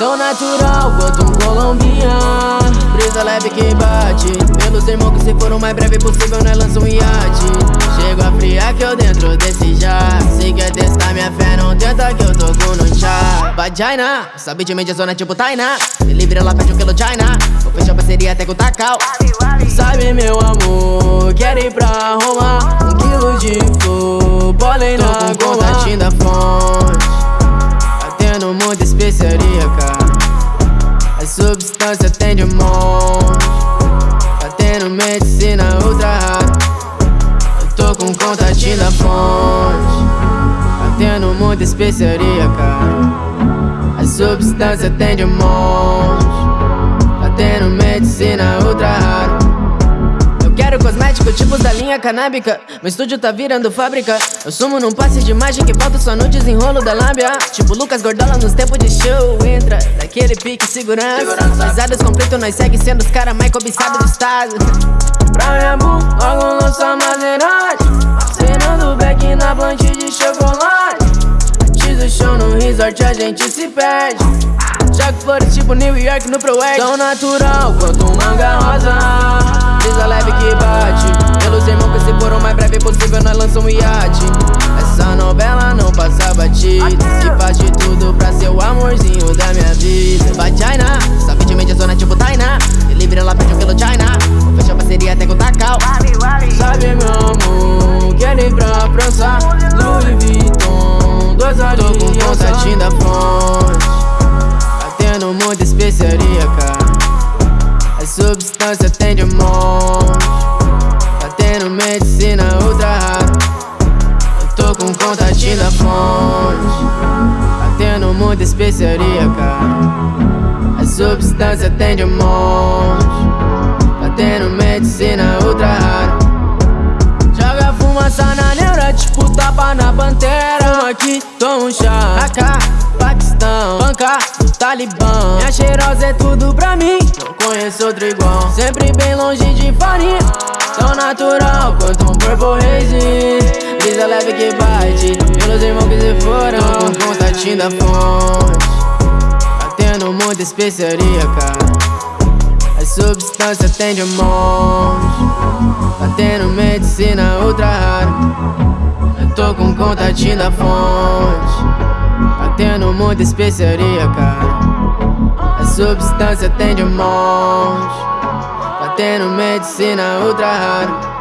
natural quanto um colombiano. Brisa leve que bate Pelos irmãos que se for o mais breve possível Nós lança um iate. Chego a friar que eu dentro desse já Se quer testar minha fé não tenta que eu tô com no chá. Vagina, sabe de mídia zona tipo Tainá Me livre ela pede o quilo China. Vou fechar parceria até com o Takal Sabe meu amor, quero ir pra Roma. Um quilo de flor, bolei na substância tem de monte Batendo medicina ultra rara Eu tô com contatinho da fonte Batendo muita especiaria, cara. A substância tem de monte Batendo medicina ultra rara Tipos da linha canábica. Meu estúdio tá virando fábrica. Eu sumo num passe de imagem que falta só no desenrolo da lábia. Tipo Lucas Gordola nos tempos de show. Entra daquele pique segurança. Risadas completo, nós segue sendo os cara mais cobiçados do estado. Pra minha bu, logo lança Maserati Cenando back na blanche de chocolate. Antes do show no resort a gente se perde. Jogo flores tipo New York no Pro Tão natural quanto um manga rosa batida Se faz de tudo pra ser o amorzinho da minha vida. Vagina, sabe fonte Batendo muita especiaria, cara A substância tem de monte Batendo medicina ultra rara. Joga fumaça na neura, tipo tapa na pantera. Fuma aqui, toma um chá. AK, Paquistão, banca do Talibã. Minha cheirosa é tudo pra mim. Conheço outro igual. Sempre bem longe de farinha. Tão natural quanto um purple haze Brisa leve que bate. Pelos irmãos que se foram com contatinho da fonte. Batendo muita especiaria, cara. A substância tem de monte Batendo medicina ultra rara. Eu tô com contatinho da fonte. Batendo muita especiaria, cara. A substância tem de monte Batendo medicina ultra rara